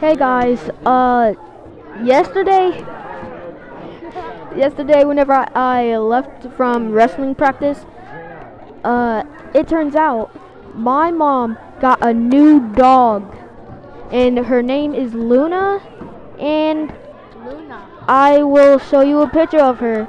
Hey guys, uh, yesterday, yesterday whenever I, I left from wrestling practice, uh, it turns out my mom got a new dog, and her name is Luna, and Luna. I will show you a picture of her.